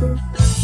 Música